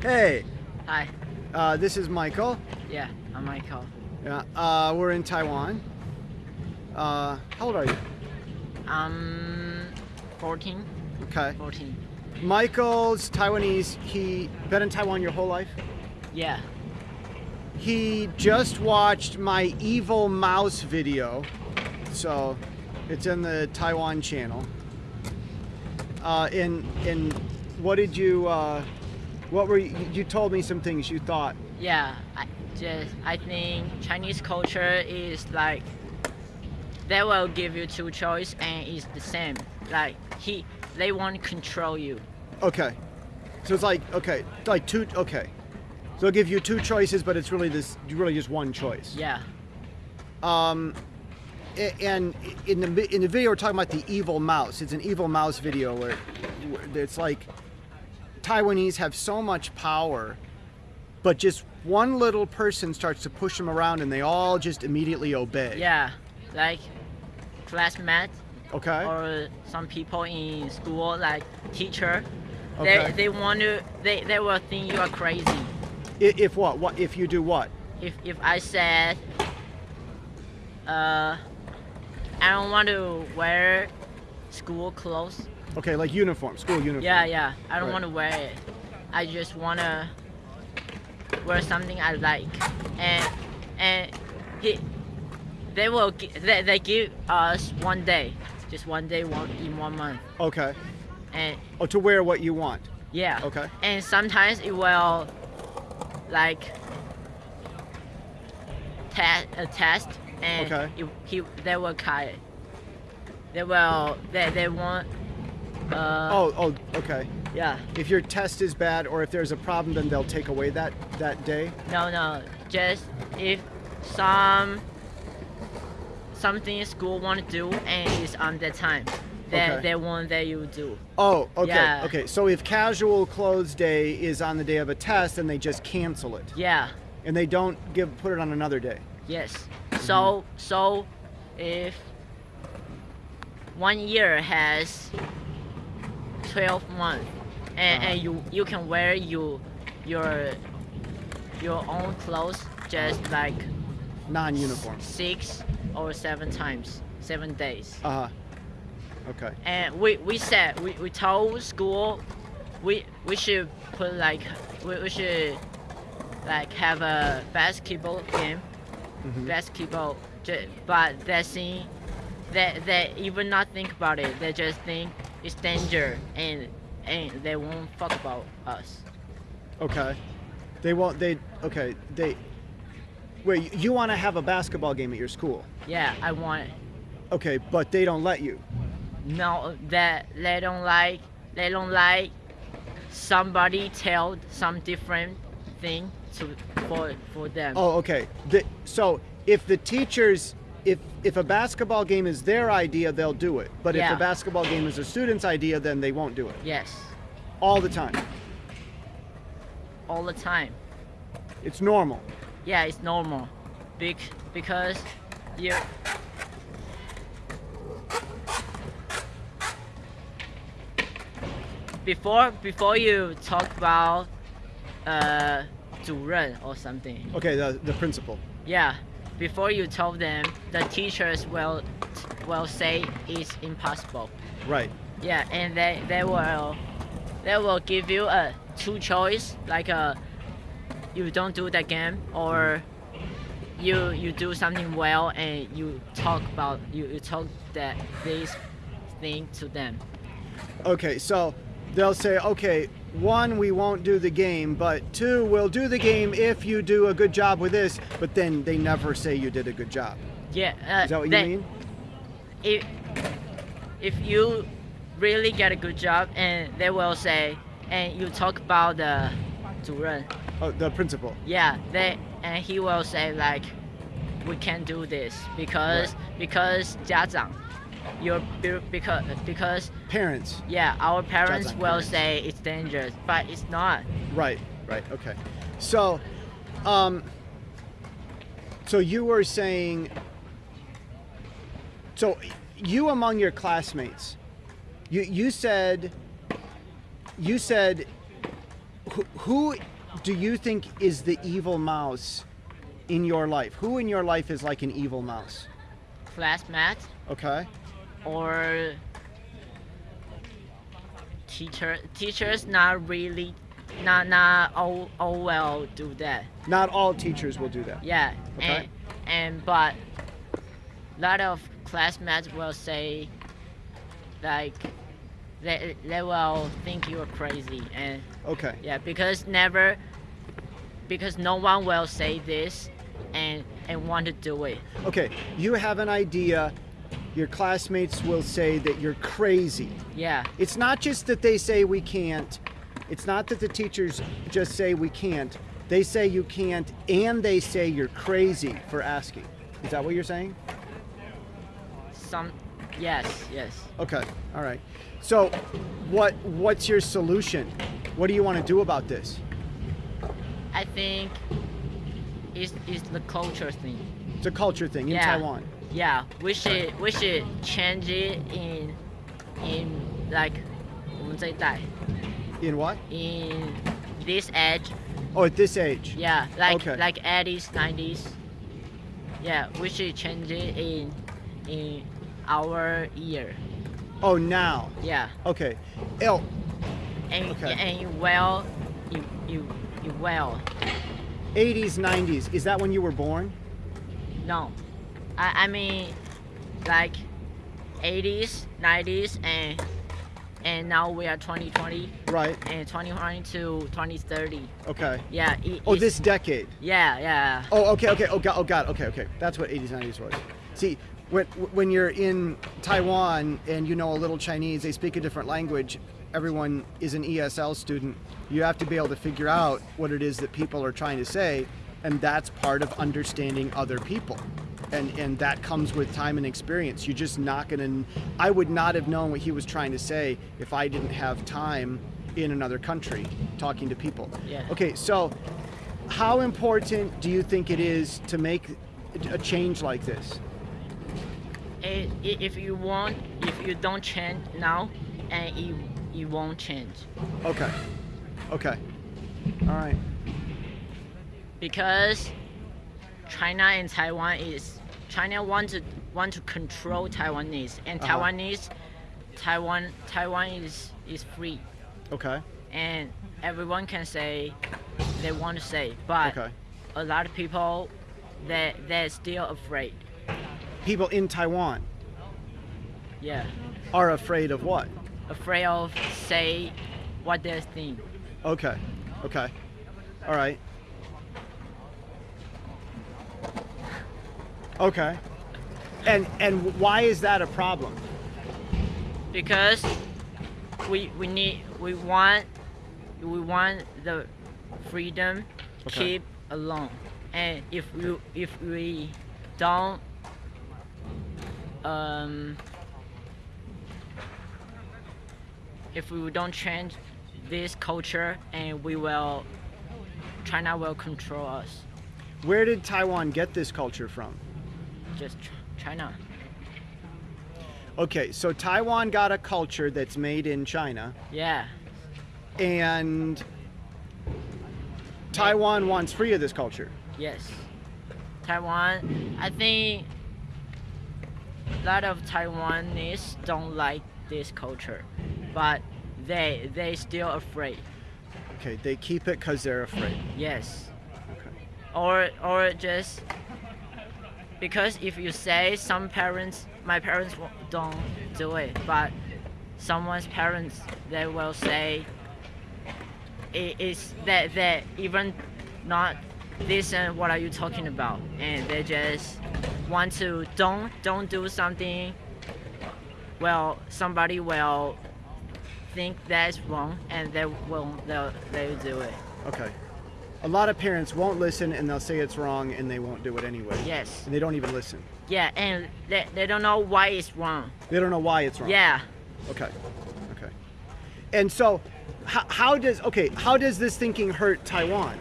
Hey, Hi. uh, this is Michael. Yeah, I'm Michael. Yeah, uh, we're in Taiwan. Uh, how old are you? I'm 14. Okay. 14. Michael's Taiwanese. He been in Taiwan your whole life. Yeah. He just watched my evil mouse video, so it's in the Taiwan channel. Uh, in and what did you? Uh, what were you, you told me some things you thought? Yeah. I just I think Chinese culture is like they will give you two choice and it's the same. Like he they want to control you. Okay, so it's like okay, like two. Okay, so they'll give you two choices, but it's really this really just one choice. Yeah. Um, and in the in the video we're talking about the evil mouse. It's an evil mouse video where, where it's like Taiwanese have so much power, but just one little person starts to push them around, and they all just immediately obey. Yeah. Like classmates Okay. or some people in school like teacher. Okay. They they want to they, they will think you are crazy. I- If what? What if you do what? if if I said uh I don't want to wear school clothes. Okay, like uniform, school uniform. Yeah, yeah. I don't Right. want to wear it. I just want to wear something I like. And and he they will they, they give us one day, just one day one in one month. Okay. And Oh, to wear what you want. yeah. Okay. And sometimes it will like test a test and Okay. it, he they will cut it. They will they they want uh Oh, oh, okay. yeah. If your test is bad or if there's a problem, then they'll take away that that day. No no just if some something school want to do and it's on the time that Okay. they want that you do. Oh, okay, Yeah. okay. So if casual clothes day is on the day of a test, then they just cancel it, Yeah. and they don't give put it on another day. Yes. Mm-hmm. So so if one year has 12 months and, Uh-huh. and you you can wear you your your own clothes just like Non-uniform. six or seven times, seven days. Uh huh. Okay. And we, we said we, we told school we we should put like we, we should like have a basketball game Mhm. basketball ju- but they see they they even not think about it they just think it's danger and and they won't fuck about us Okay. They won't. They okay. They. Wait. You want to have a basketball game at your school? yeah i want. Okay, but they don't let you. no that they don't like they don't like somebody tell some different thing to for for them Oh, okay. The, so if the teachers, if if a basketball game is their idea, they'll do it. But if a basketball game is a student's idea, then they won't do it. yes All the time. all the time It's normal. yeah it's normal Bec- because you before before you talk about uh 主任 or something Okay, the the principal. yeah before you told them the teachers will will say it's impossible Right. yeah and they they will they will give you a two choice like a you don't do the game or you you do something well and you talk about you, you talk that this thing to them Okay, so they'll say, okay, one, we won't do the game, but two, we'll do the game if you do a good job with this. But then they never say you did a good job. yeah uh, Is that what you they- mean? if if you really get a good job and they will say and you talk about the 主任 Oh, the principal. yeah they and he will say like we can't do this because because 家长 your because because Parents. yeah our parents will parents. say it's dangerous but it's not Right, right, okay. So, um, so you were saying, so you among your classmates, you you said, you said, who, who do you think is the evil mouse in your life? Who in your life is like an evil mouse? Classmate Okay. or teacher teachers not really not not all, all well do that Not all teachers will do that. yeah Okay. and and but a lot of classmates will say like they, they will think you're crazy and Okay. yeah because never because no one will say this and and want to do it Okay. You have an idea. Your classmates will say that you're crazy. yeah It's not just that they say we can't. It's not that the teachers just say we can't. They say you can't and they say you're crazy for asking. Is that what you're saying? some yes yes Okay. All right. So what what's your solution? What do you want to do about this? I think it's, it's the culture thing. It's a culture thing in Yeah. Taiwan yeah, we should we should change it in in like that. In what? In this age. Oh, at this age. Yeah, like okay. like 80s, 90s. Yeah, we should change it in in our year. Oh, now. Yeah. Okay. L. And okay. and well, you you you well. 80s, 90s. Is that when you were born? No. I I mean like 80s, 90s, and and now we are 2020 Right. and 2020 to 2030. Okay. Yeah. It, Oh, this decade. Yeah, yeah. Oh, okay, okay. Oh, God. Oh, God. Okay, okay. That's what 80s, 90s was. See, when when you're in Taiwan and you know a little Chinese, they speak a different language. Everyone is an ESL student. You have to be able to figure out what it is that people are trying to say, and that's part of understanding other people. And and that comes with time and experience. You're just not gonna. I would not have known what he was trying to say if I didn't have time in another country talking to people. Yeah. Okay, so how important do you think it is to make a change like this? If you want, if you don't change now, and it, it won't change Okay. Okay. All right. because China and Taiwan is China want to want to control Taiwanese and Uh-huh. Taiwanese Taiwan Taiwan is is free Okay. and everyone can say they want to say, but Okay. a lot of people they they're still afraid. People in Taiwan Yeah, are afraid of what? afraid of say what they think. Okay. Okay. All right. Okay. And and why is that a problem? because we we need we want we want the freedom Okay. keep alone and if you if we don't um if we don't change this culture and we will China will control us Where did Taiwan get this culture from? Just Ch- China Okay, so Taiwan got a culture that's made in China yeah and Taiwan wants free of this culture. Yes. Taiwan, I think a lot of Taiwanese don't like this culture, but they they still afraid. Okay, they keep it because they're afraid. Yes. Okay. Or or just because if you say some parents, my parents don't do it, but someone's parents they will say it is that that even not listen what are you talking about. And they just want to don't don't do something. Well somebody will think that's wrong and they will they'll they'll do it. Okay A lot of parents won't listen and they'll say it's wrong and they won't do it anyway. yes And they don't even listen. yeah and they, they don't know why it's wrong They don't know why it's wrong. yeah Okay. Okay. And so, how, how does okay? How does this thinking hurt Taiwan?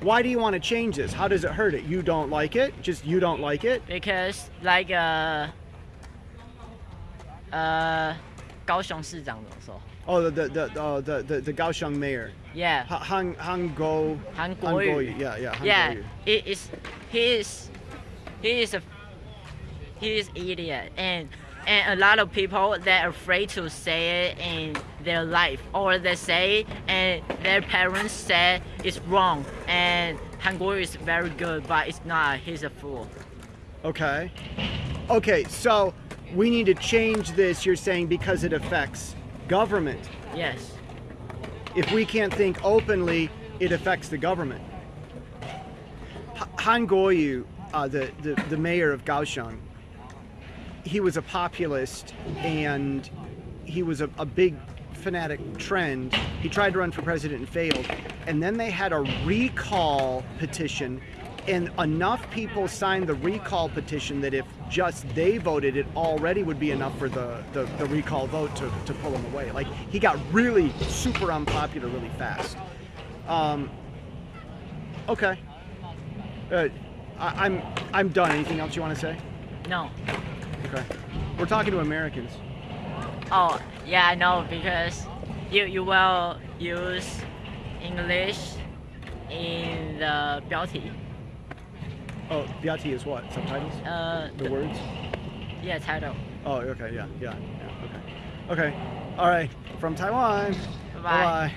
Why do you want to change this? How does it hurt it? You don't like it? Just you don't like it? because like uh 呃高雄市长怎么说 Oh, the the the uh, the, the the Kaohsiung mayor, Yeah. Ha- Han Han Go. Han Han Guoyu. Guoyu. Yeah, yeah. Han yeah, it is. He is. He is a. He is idiot, and and a lot of people they're afraid to say it in their life, or they say and their parents say it's wrong, and Han Guoyu is very good, but it's not. He's a fool. Okay. Okay, so we need to change this. You're saying because it affects government. Yes. If we can't think openly, it affects the government. Han Guoyu, uh, the, the the mayor of Kaohsiung, he was a populist and he was a, a big fanatic trend. He tried to run for president and failed. And then they had a recall petition, and enough people signed the recall petition that if just they voted, it already would be enough for the, the, the recall vote to, to pull him away. Like, he got really super unpopular really fast. Um, okay. Uh, I, I'm, I'm done. Anything else you want to say? No. Okay. We're talking to Americans. Oh, yeah, I know because you you will use English in the 标题. Oh, Biati is what? Subtitles? Uh, The words? yeah, title. Oh, okay, yeah, yeah, yeah, okay. Okay, all right, from Taiwan. Bye-bye.